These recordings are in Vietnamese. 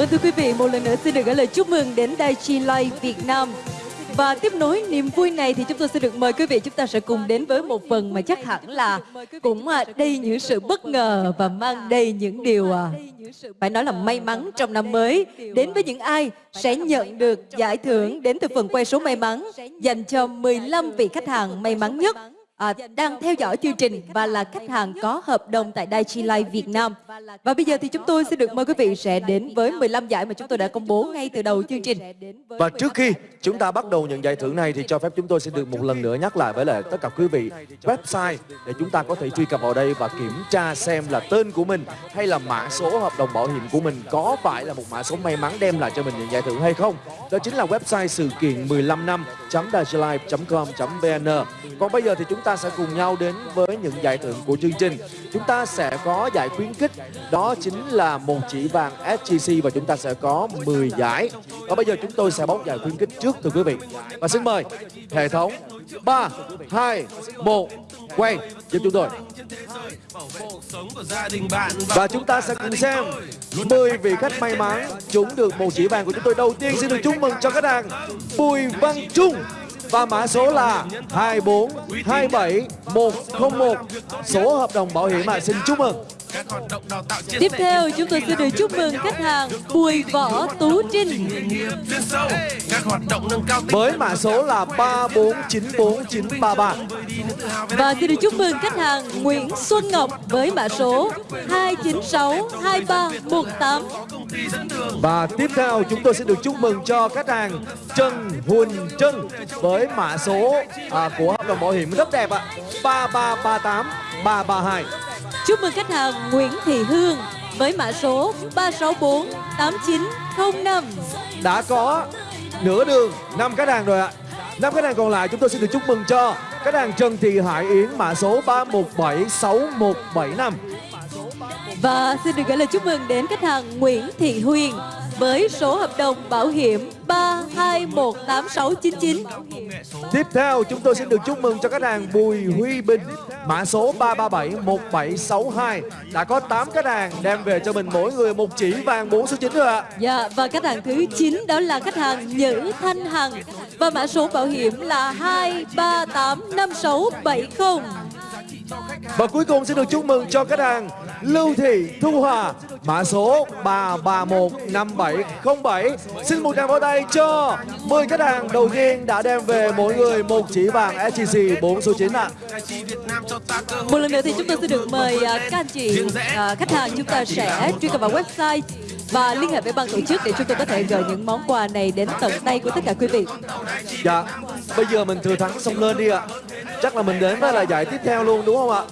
Vâng thưa quý vị, một lần nữa xin được gửi lời chúc mừng đến Đài Chi Live Việt Nam. Và tiếp nối niềm vui này thì chúng tôi sẽ được mời quý vị chúng ta sẽ cùng đến với một phần mà chắc hẳn là cũng à, đầy những sự bất ngờ và mang đầy những điều à, phải nói là may mắn trong năm mới đến với những ai sẽ nhận được giải thưởng đến từ phần quay số may mắn dành cho 15 vị khách hàng may mắn nhất à, đang theo dõi chương trình và là khách hàng có hợp đồng tại Daichi Life Việt Nam. Và bây giờ thì chúng tôi sẽ được mời quý vị sẽ đến với 15 giải mà chúng tôi đã công bố ngay từ đầu chương trình. Và trước khi chúng ta bắt đầu nhận giải thưởng này thì cho phép chúng tôi sẽ được một lần nữa nhắc lại với lại tất cả quý vị website để chúng ta có thể truy cập vào đây và kiểm tra xem là tên của mình hay là mã số hợp đồng bảo hiểm của mình có phải là một mã số may mắn đem lại cho mình những giải thưởng hay không. Đó chính là website sự kiện 15 năm com.vn Còn bây giờ thì chúng ta ta sẽ cùng nhau đến với những giải thưởng của chương trình. Chúng ta sẽ có giải khuyến khích Đó chính là một chỉ vàng SGC và chúng ta sẽ có 10 giải. Và bây giờ chúng tôi sẽ bóc giải khuyến khích trước thưa quý vị. Và xin mời hệ thống 3, 2, 1 quay giúp chúng tôi. Và chúng ta sẽ cùng xem 10 vị khách may mắn chúng được một chỉ vàng của chúng tôi. Đầu tiên xin được chúc mừng cho khách hàng Bùi Văn Trung và mã số là 2427101 số hợp đồng bảo hiểm ạ xin chúc mừng. Tiếp theo chúng tôi sẽ được chúc mừng khách hàng Bùi Võ Tú Trinh. Với mã số là 3494933 Và xin được chúc mừng khách hàng Nguyễn Xuân Ngọc với mã số 2962318 Và tiếp theo chúng tôi sẽ được chúc mừng cho khách hàng Trần Huỳnh Trân với mã số à, của hợp đồng bảo hiểm rất đẹp ạ 3338 332 Chúc mừng khách hàng Nguyễn Thị Hương với mã số 364 8905. Đã có nửa đường 5 khách hàng rồi ạ. 5 khách hàng còn lại chúng tôi xin được chúc mừng cho khách hàng Trần Thị Hải Yến mã số 317675. Và xin được gửi lời chúc mừng đến khách hàng Nguyễn Thị Huyền với số hợp đồng bảo hiểm 3218699. Tiếp theo chúng tôi xin được chúc mừng cho khách hàng Bùi Huy Bình mã số 3371762 đã có 8 khách hàng đem về cho mình mỗi người một chỉ vàng 4 số 9 rồi ạ. Dạ và khách hàng thứ 9 đó là khách hàng Nhữ Thanh Hằng và mã số bảo hiểm là 2385670. Và cuối cùng xin được chúc mừng cho khách hàng Lưu Thị Thu Hòa Mã số 3315707 Xin một tràng pháo tay cho 10 khách hàng đầu tiên đã đem về mỗi người một chỉ vàng SGC 4 số 9 ạ Một lần nữa thì chúng tôi sẽ được mời à, các anh chị à, khách hàng chúng ta sẽ truy cập vào website và liên hệ với ban tổ chức để chúng tôi có thể gửi những món quà này đến tận tay của tất cả quý vị. Dạ, bây giờ mình thừa thắng xông lên đi ạ. Chắc là mình đến với là giải tiếp theo luôn đúng không ạ?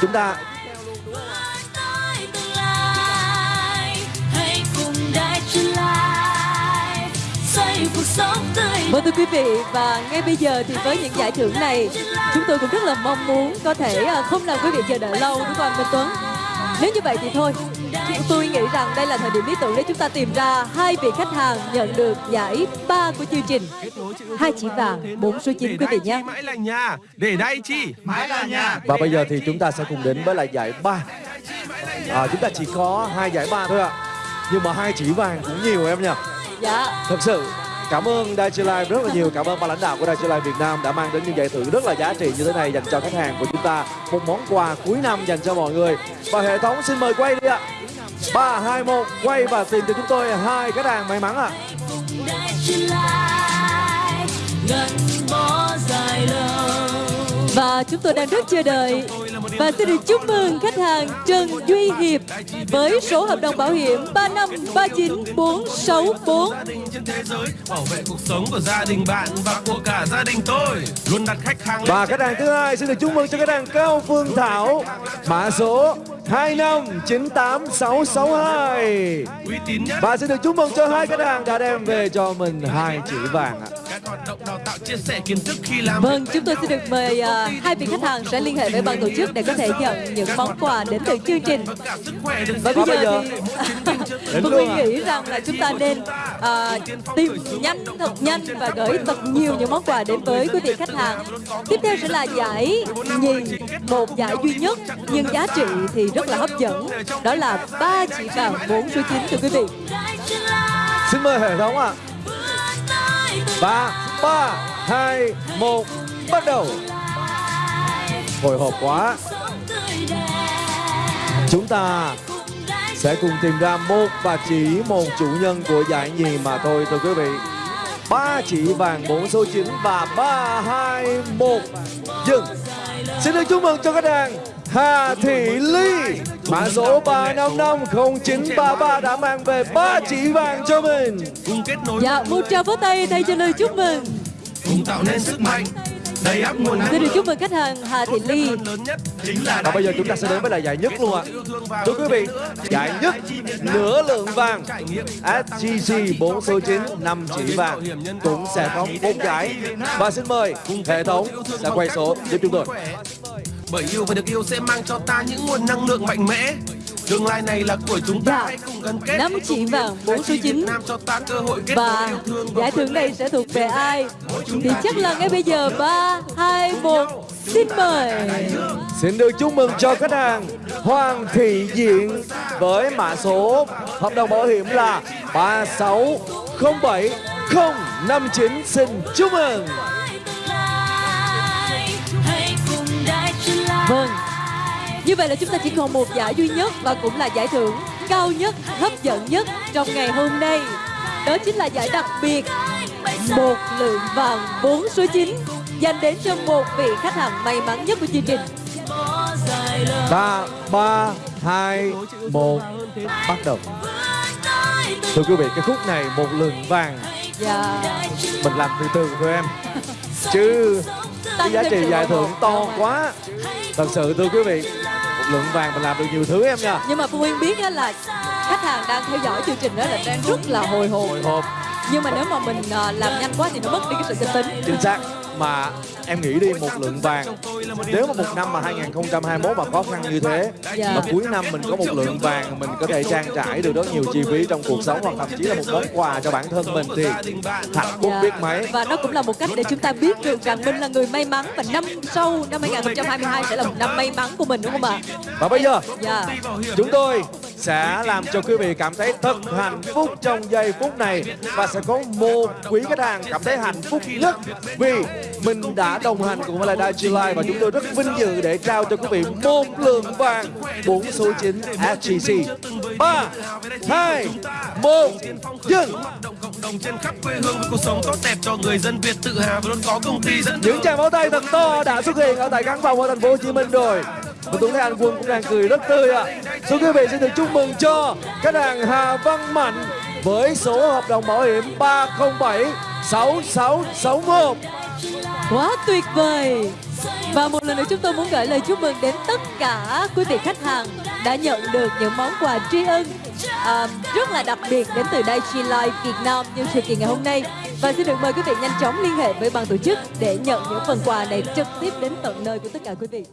Chúng ta Vâng thưa quý vị và ngay bây giờ thì với những giải thưởng này chúng tôi cũng rất là mong muốn có thể à, không làm quý vị chờ đợi lâu đúng không anh Minh Tuấn? Nếu như vậy thì thôi Chúng tôi nghĩ rằng đây là thời điểm lý tưởng để chúng ta tìm ra hai vị khách hàng nhận được giải ba của chương trình. Hai chỉ vàng, bốn số 9 quý vị nhé. Mãi là nhà, để đây chi, mãi là nhà. Và bây giờ thì chúng ta sẽ cùng đến với lại giải ba. À, chúng ta chỉ có hai giải ba thôi ạ. Nhưng mà hai chỉ vàng cũng nhiều em nhỉ? Dạ. Thật sự Cảm ơn Daiichi Life rất là nhiều. Cảm ơn ban lãnh đạo của Daiichi Life Việt Nam đã mang đến những giải thưởng rất là giá trị như thế này dành cho khách hàng của chúng ta. Một món quà cuối năm dành cho mọi người. Và hệ thống xin mời quay đi ạ. 3, 2, 1 quay và tìm cho chúng tôi hai khách hàng may mắn ạ. Và chúng tôi đang rất chờ đợi và xin được chúc mừng khách hàng Trần Duy Hiệp với số hợp đồng bảo hiểm 3539464. Bảo vệ cuộc sống của gia đình bạn và của cả gia đình tôi. Luôn đặt khách hàng Và khách hàng thứ hai xin được chúc mừng cho khách hàng Cao Phương Thảo mã số 2598662. Và xin được chúc mừng cho hai khách hàng đã đem về cho mình hai chỉ vàng ạ. Vâng, chúng tôi xin được mời à, hai vị khách hàng sẽ liên hệ với ban tổ chức để có thể nhận những món quà đến từ chương trình. và bây giờ thì Phương Nguyên à? nghĩ rằng là chúng ta nên à, tìm nhanh thật nhanh và gửi thật nhiều những món quà đến với quý vị khách hàng. Tiếp theo sẽ là giải nhì, một giải duy nhất nhưng giá trị thì rất là hấp dẫn. Đó là ba chỉ vàng bốn số chín thưa quý vị. Xin mời hệ thống ạ. Và 3, 3, 2, 1, bắt đầu. Hồi hộp quá. Chúng ta sẽ cùng tìm ra một và chỉ một chủ nhân của giải nhì mà thôi thưa quý vị. Ba chỉ vàng bốn số 9 và 3, 2, 1, dừng. Xin được chúc mừng cho khách hàng Hà Thị Ly Mã số 3550933 đã mang về ba chỉ vàng cho mình. Cùng kết nối Dạ, một tràng vỗ tay thay cho lời chúc mừng. cùng tạo nên sức mạnh đầy áp nguồn năng Xin được chúc mừng khách hàng Hà Thị Ly. lớn nhất chính là Và bây giờ chúng ta sẽ đến với lại giải nhất luôn ạ. Thưa quý vị, giải nhất nửa lượng vàng SGC 4 số 9 5 chỉ vàng cũng sẽ có một giải Và xin mời hệ thống sẽ quay số giúp chúng tôi bởi yêu và được yêu sẽ mang cho ta những nguồn năng lượng mạnh mẽ. Tương lai này là của chúng ta Dạ. hãy cùng gắn kết. Năm chỉ vàng bốn số Việt 9 Nam cho ta cơ hội kết và giải thưởng này sẽ thuộc về ai? thì chắc là ngay bây giờ. ba hai một. xin mời. Xin được chúc mừng cho khách hàng Hoàng Thị Diện với mã số hợp đồng bảo hiểm là 3607059 xin chúc mừng vâng. Như vậy là chúng ta chỉ còn một giải duy nhất và cũng là giải thưởng cao nhất hấp dẫn nhất trong ngày hôm nay. Đó chính là giải đặc biệt một lượng vàng bốn số 9 dành đến cho một vị khách hàng may mắn nhất của chương trình. Ba ba hai một bắt đầu. Thưa quý vị cái khúc này một lượng vàng và mình làm từ từ thôi em chứ cái giá trị giải thưởng to quá. Thật sự thưa quý vị một lượng vàng mình làm được nhiều thứ em nha. Nhưng mà Phương Nguyên biết là khách hàng đang theo dõi chương trình đó là đang rất là hồi hộp. Hồi hộp. Nhưng mà nếu mà mình à, làm nhanh quá thì nó mất đi cái sự bình tĩnh chính xác mà em nghĩ đi một lượng vàng nếu mà một năm mà 2021 mà khó khăn như thế Dạ. mà cuối năm mình có một lượng vàng mình có thể trang trải được rất nhiều chi phí trong cuộc sống hoặc thậm chí là một món quà cho bản thân mình thì hạnh phúc Dạ. biết mấy và nó cũng là một cách để chúng ta biết được rằng mình là người may mắn và năm sau năm 2022 sẽ là một năm may mắn của mình đúng không ạ? và bây giờ Dạ. chúng tôi sẽ làm cho quý vị cảm thấy thật hạnh phúc trong giây phút này và sẽ có một quý khách hàng cảm thấy hạnh phúc nhất vì mình đã đồng hành cùng với lại Daiichi Life và chúng tôi rất vinh dự để trao cho quý vị một lượng vàng 4 số 9 SGC 3 2 1 dừng đồng trên khắp quê hương với cuộc sống tốt đẹp cho người dân Việt tự hào và luôn có công ty dẫn những tràng pháo tay thật to đã xuất hiện ở tại căn phòng ở thành phố Hồ Chí Minh rồi và tôi thấy anh Quân cũng đang cười rất tươi ạ. Xin quý vị xin được chúc mừng cho khách hàng Hà Văn Mạnh với số hợp đồng bảo hiểm 307 6661. Quá tuyệt vời Và một lần nữa chúng tôi muốn gửi lời chúc mừng đến tất cả quý vị khách hàng đã nhận được những món quà tri ân um, rất là đặc biệt đến từ đây Chi Life Việt Nam như sự kiện ngày hôm nay. Và xin được mời quý vị nhanh chóng liên hệ với ban tổ chức để nhận những phần quà này trực tiếp đến tận nơi của tất cả quý vị.